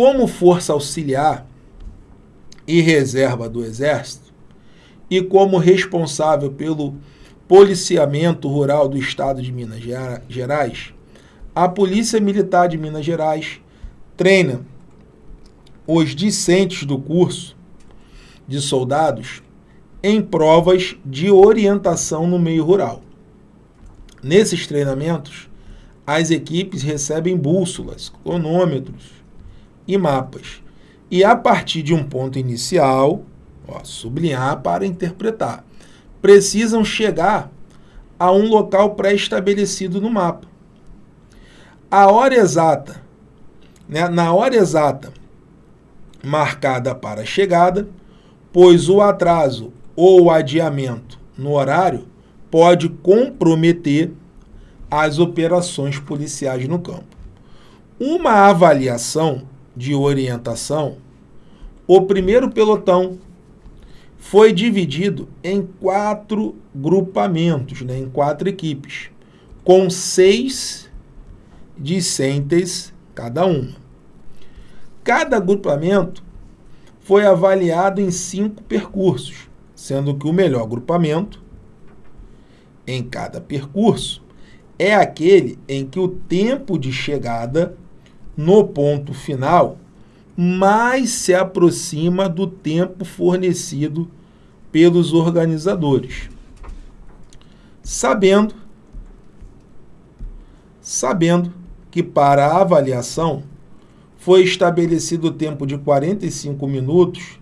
como força auxiliar e reserva do Exército e como responsável pelo policiamento rural do Estado de Minas Gerais, a Polícia Militar de Minas Gerais treina os discentes do curso de soldados em provas de orientação no meio rural. Nesses treinamentos, as equipes recebem bússolas, cronômetros e mapas. E a partir de um ponto inicial, ó, sublinhar para interpretar, precisam chegar a um local pré-estabelecido no mapa. A hora exata, né, na hora exata marcada para a chegada, pois o atraso ou o adiamento no horário pode comprometer as operações policiais no campo. Uma avaliação de orientação, o primeiro pelotão foi dividido em quatro grupamentos, né, em quatro equipes, com seis discentes cada uma. Cada agrupamento foi avaliado em cinco percursos, sendo que o melhor agrupamento em cada percurso é aquele em que o tempo de chegada no ponto final mais se aproxima do tempo fornecido pelos organizadores. Sabendo sabendo que para a avaliação foi estabelecido o tempo de 45 minutos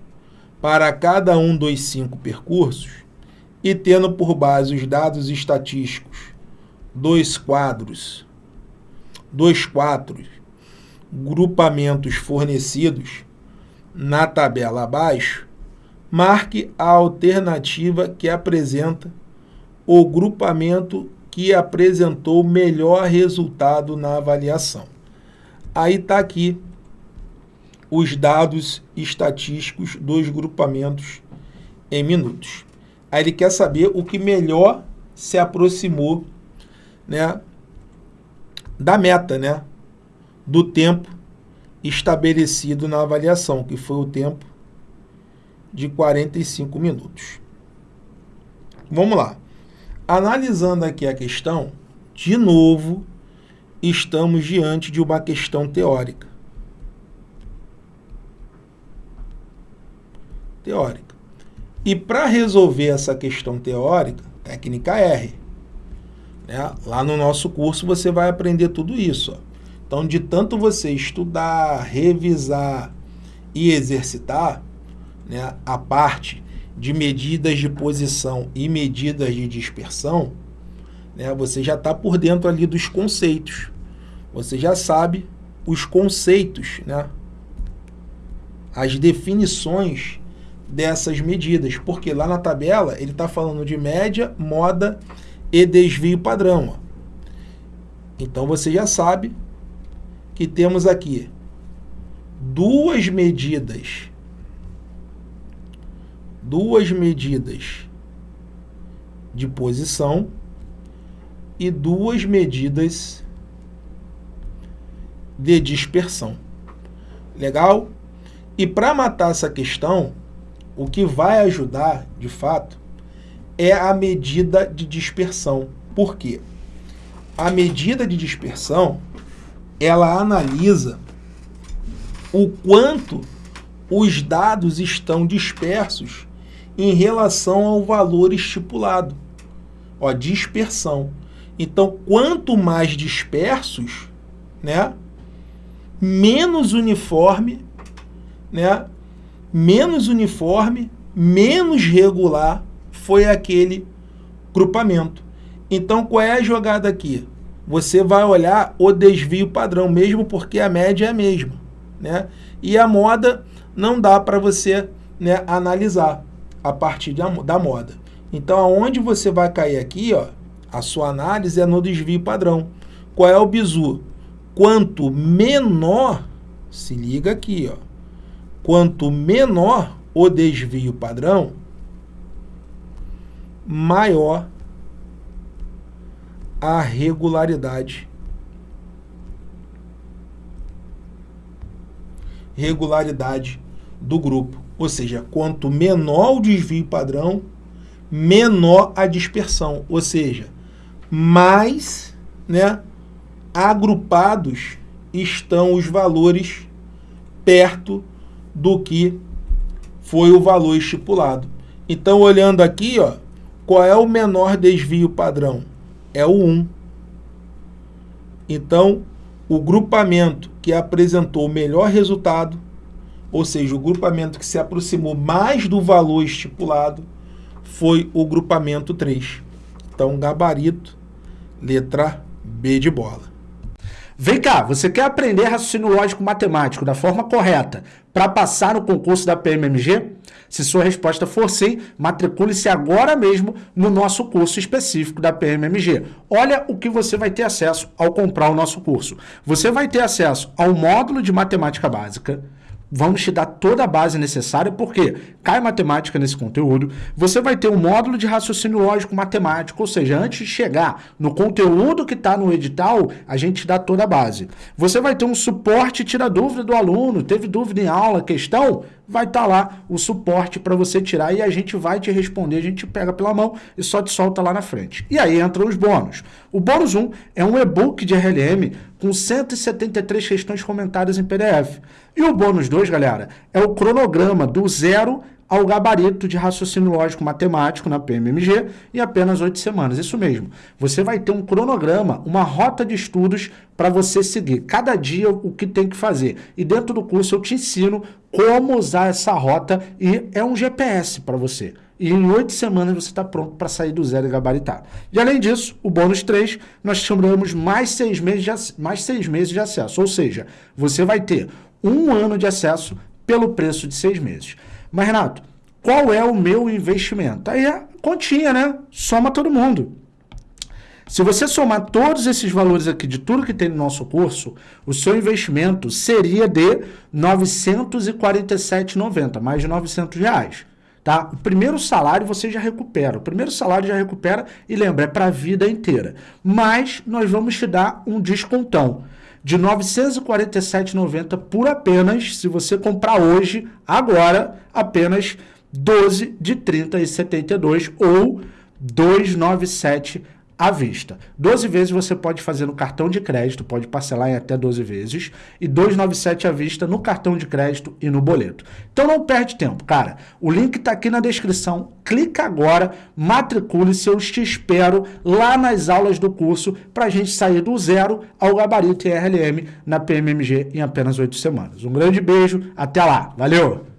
para cada um dos cinco percursos e tendo por base os dados estatísticos dois quadros, dois quadros, grupamentos fornecidos na tabela abaixo, marque a alternativa que apresenta o grupamento que apresentou melhor resultado na avaliação. Aí está aqui os dados estatísticos dos grupamentos em minutos. Aí ele quer saber o que melhor se aproximou né, da meta, né, do tempo estabelecido na avaliação, que foi o tempo de 45 minutos. Vamos lá. Analisando aqui a questão, de novo, estamos diante de uma questão teórica. Teórica. E para resolver essa questão teórica, técnica R. Né? Lá no nosso curso você vai aprender tudo isso. Ó. Então, de tanto você estudar, revisar e exercitar né, a parte de medidas de posição e medidas de dispersão, né, você já está por dentro ali dos conceitos. Você já sabe os conceitos, né, as definições dessas medidas, porque lá na tabela ele está falando de média, moda e desvio padrão. Ó. Então você já sabe que temos aqui duas medidas, duas medidas de posição e duas medidas de dispersão. Legal? E para matar essa questão, o que vai ajudar, de fato, é a medida de dispersão. Por quê? A medida de dispersão, ela analisa o quanto os dados estão dispersos em relação ao valor estipulado. Ó, dispersão. Então, quanto mais dispersos, né, menos uniforme, né, menos uniforme, menos regular foi aquele grupamento. Então, qual é a jogada aqui? Você vai olhar o desvio padrão, mesmo porque a média é a mesma. Né? E a moda não dá para você né, analisar a partir da, da moda. Então, aonde você vai cair aqui, ó, a sua análise é no desvio padrão. Qual é o bizu? Quanto menor, se liga aqui, ó, quanto menor o desvio padrão, maior a regularidade. regularidade do grupo. Ou seja, quanto menor o desvio padrão, menor a dispersão. Ou seja, mais né, agrupados estão os valores perto do que foi o valor estipulado. Então, olhando aqui, ó, qual é o menor desvio padrão? É o 1. Então, o grupamento que apresentou o melhor resultado, ou seja, o grupamento que se aproximou mais do valor estipulado, foi o grupamento 3. Então, gabarito, letra B de bola. Vem cá, você quer aprender raciocínio lógico matemático da forma correta para passar no concurso da PMMG? Se sua resposta for sim, matricule-se agora mesmo no nosso curso específico da PMMG. Olha o que você vai ter acesso ao comprar o nosso curso. Você vai ter acesso ao módulo de matemática básica, vamos te dar toda a base necessária, porque cai matemática nesse conteúdo, você vai ter um módulo de raciocínio lógico matemático, ou seja, antes de chegar no conteúdo que está no edital, a gente dá toda a base. Você vai ter um suporte tira dúvida do aluno, teve dúvida em aula, questão, vai estar tá lá o suporte para você tirar e a gente vai te responder, a gente pega pela mão e só te solta lá na frente. E aí entram os bônus. O bônus 1 é um e-book de RLM com 173 questões comentadas em PDF. E o bônus 2, galera, é o cronograma do zero ao gabarito de raciocínio lógico matemático na PMMG em apenas oito semanas. Isso mesmo. Você vai ter um cronograma, uma rota de estudos para você seguir. Cada dia o que tem que fazer. E dentro do curso eu te ensino como usar essa rota e é um GPS para você. E em oito semanas você está pronto para sair do zero e gabaritar. E além disso, o bônus 3, nós chamamos mais seis, meses de, mais seis meses de acesso. Ou seja, você vai ter um ano de acesso pelo preço de seis meses. Mas, Renato, qual é o meu investimento? Aí é continha, né? Soma todo mundo. Se você somar todos esses valores aqui de tudo que tem no nosso curso, o seu investimento seria de R$ 947,90, mais de 900 reais. Tá? O primeiro salário você já recupera. O primeiro salário já recupera e lembra, é para a vida inteira. Mas nós vamos te dar um descontão de R$ 947,90 por apenas, se você comprar hoje, agora, apenas 12 de 30,72 ou 297 à vista. 12 vezes você pode fazer no cartão de crédito, pode parcelar em até 12 vezes, e 297 à vista no cartão de crédito e no boleto. Então não perde tempo, cara. O link está aqui na descrição. Clica agora, matricule-se, eu te espero lá nas aulas do curso para a gente sair do zero ao gabarito RLM na PMMG em apenas 8 semanas. Um grande beijo, até lá. Valeu!